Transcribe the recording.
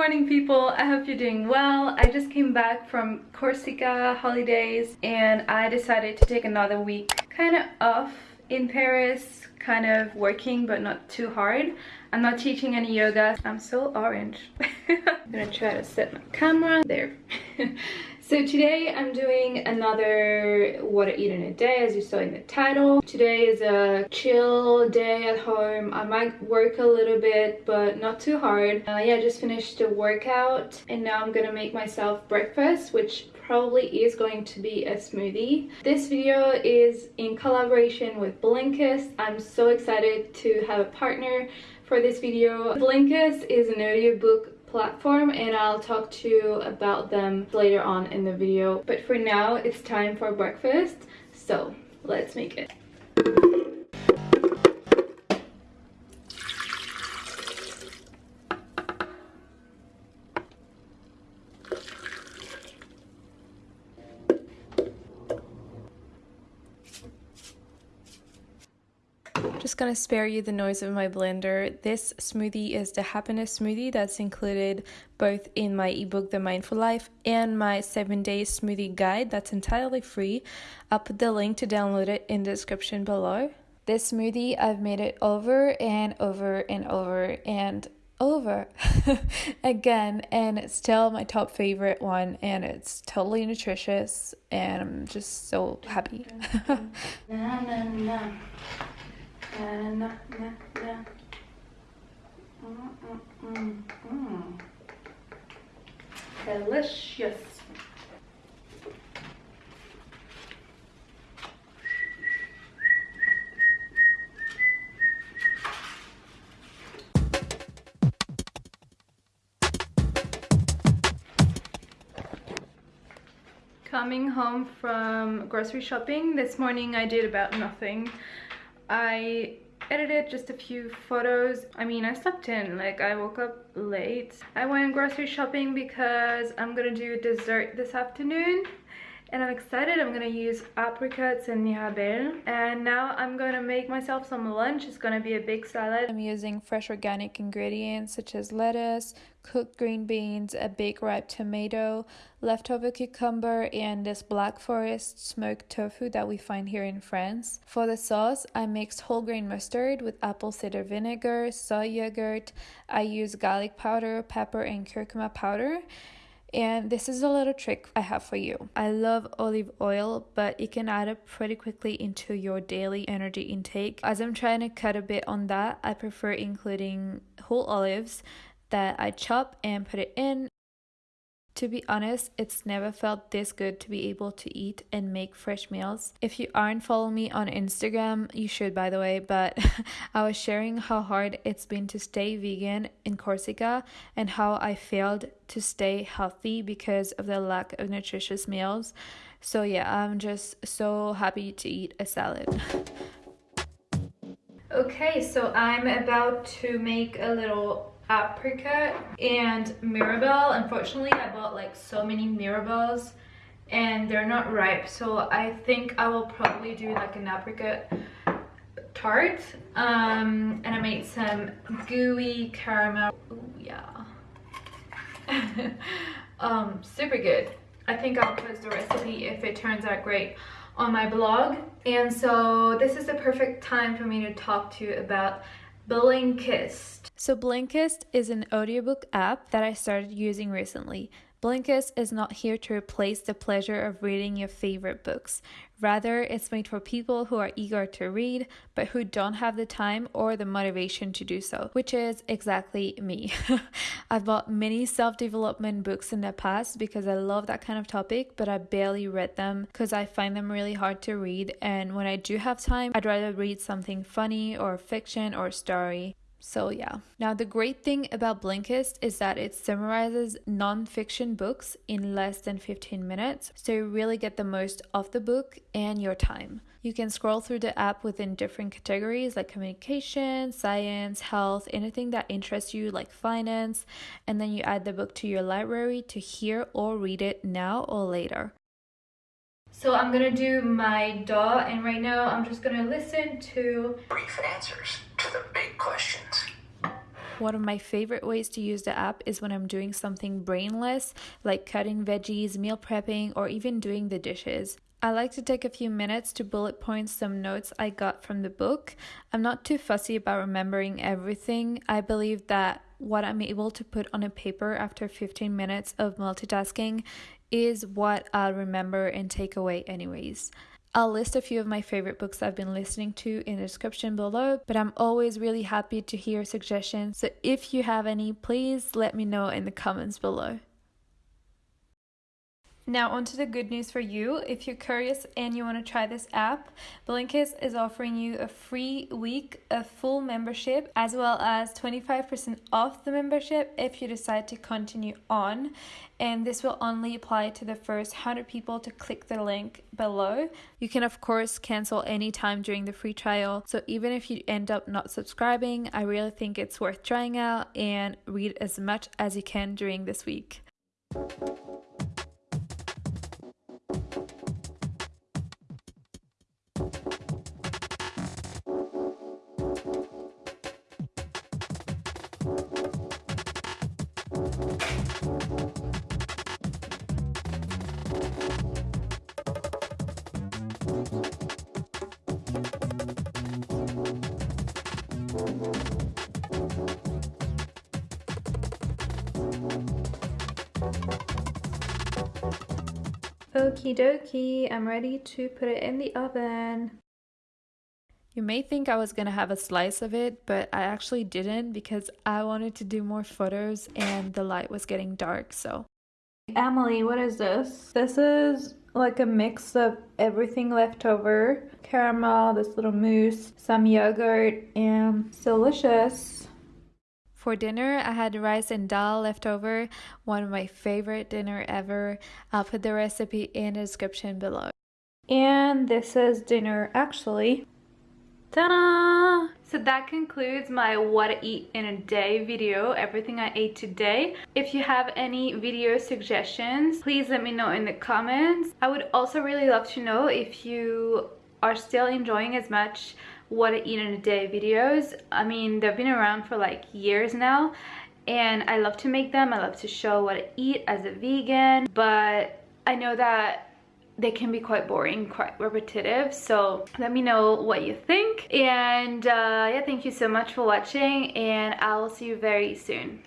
morning people. I hope you're doing well. I just came back from corsica holidays and i decided to take another week kind of off in paris kind of working but not too hard. I'm not teaching any yoga. I'm so orange. I'm gonna try to set my camera there So today I'm doing another what I eat in a day as you saw in the title. Today is a chill day at home. I might work a little bit but not too hard. Uh, yeah, I just finished the workout and now I'm gonna make myself breakfast which probably is going to be a smoothie. This video is in collaboration with Blinkist. I'm so excited to have a partner for this video. Blinkist is an audiobook platform and I'll talk to you about them later on in the video. But for now, it's time for breakfast. So let's make it. Just gonna spare you the noise of my blender. This smoothie is the happiness smoothie that's included both in my ebook The Mindful Life and my 7 day smoothie guide that's entirely free. I'll put the link to download it in the description below. This smoothie, I've made it over and over and over and over again and it's still my top favorite one and it's totally nutritious and I'm just so happy. na, na, na. Mm, mm, mm, Delicious. Coming home from grocery shopping, this morning I did about nothing. I edited just a few photos. I mean, I slept in, like I woke up late. I went grocery shopping because I'm gonna do dessert this afternoon and I'm excited. I'm gonna use apricots and mirabelle. And now I'm gonna make myself some lunch. It's gonna be a big salad. I'm using fresh organic ingredients such as lettuce, cooked green beans, a big ripe tomato, leftover cucumber, and this black forest smoked tofu that we find here in France. For the sauce, I mixed whole grain mustard with apple cider vinegar, soy yogurt. I use garlic powder, pepper, and curcuma powder. And this is a little trick I have for you. I love olive oil, but it can add up pretty quickly into your daily energy intake. As I'm trying to cut a bit on that, I prefer including whole olives that I chop and put it in to be honest, it's never felt this good to be able to eat and make fresh meals. If you aren't following me on Instagram, you should by the way, but I was sharing how hard it's been to stay vegan in Corsica and how I failed to stay healthy because of the lack of nutritious meals. So yeah, I'm just so happy to eat a salad. Okay, so I'm about to make a little apricot and mirabelle. Unfortunately i bought like so many mirabelles and they're not ripe so i think i will probably do like an apricot tart um and i made some gooey caramel. Ooh, yeah. Um super good. I think i'll post the recipe if it turns out great on my blog. And so this is the perfect time for me to talk to you about Blinkist. So Blinkist is an audiobook app that I started using recently. Blinkist is not here to replace the pleasure of reading your favorite books. Rather, it's made for people who are eager to read but who don't have the time or the motivation to do so, which is exactly me. I've bought many self development books in the past because I love that kind of topic, but I barely read them because I find them really hard to read. And when I do have time, I'd rather read something funny or fiction or story. So, yeah. Now, the great thing about Blinkist is that it summarizes non-fiction books in less than 15 minutes, so you really get the most of the book and your time. You can scroll through the app within different categories like communication, science, health, anything that interests you, like finance, and then you add the book to your library to hear or read it now or later. So I'm gonna do my dal, and right now I'm just gonna listen to brief answers the big questions. One of my favorite ways to use the app is when I'm doing something brainless, like cutting veggies, meal prepping, or even doing the dishes. I like to take a few minutes to bullet point some notes I got from the book. I'm not too fussy about remembering everything. I believe that what I'm able to put on a paper after 15 minutes of multitasking is what I'll remember and take away, anyways. I'll list a few of my favorite books I've been listening to in the description below, but I'm always really happy to hear suggestions. So if you have any, please let me know in the comments below. Now onto the good news for you. If you're curious and you want to try this app, Blinkist is offering you a free week of full membership as well as 25% off the membership if you decide to continue on. And this will only apply to the first 100 people to click the link below. You can of course cancel anytime during the free trial. So even if you end up not subscribing, I really think it's worth trying out and read as much as you can during this week. Okie dokie, I'm ready to put it in the oven. You may think I was gonna have a slice of it, but I actually didn't because I wanted to do more photos and the light was getting dark, so. Emily, what is this? This is like a mix of everything left over. Caramel, this little mousse, some yogurt, and it's delicious. For dinner, I had rice and dal left over, one of my favorite dinner ever. I'll put the recipe in the description below. And this is dinner actually. Ta-da! So that concludes my what to eat in a day video, everything I ate today. If you have any video suggestions, please let me know in the comments. I would also really love to know if you are still enjoying as much what I eat in a day videos. I mean, they've been around for like years now and I love to make them. I love to show what I eat as a vegan, but I know that they can be quite boring, quite repetitive. So let me know what you think. And uh, yeah, thank you so much for watching and I'll see you very soon.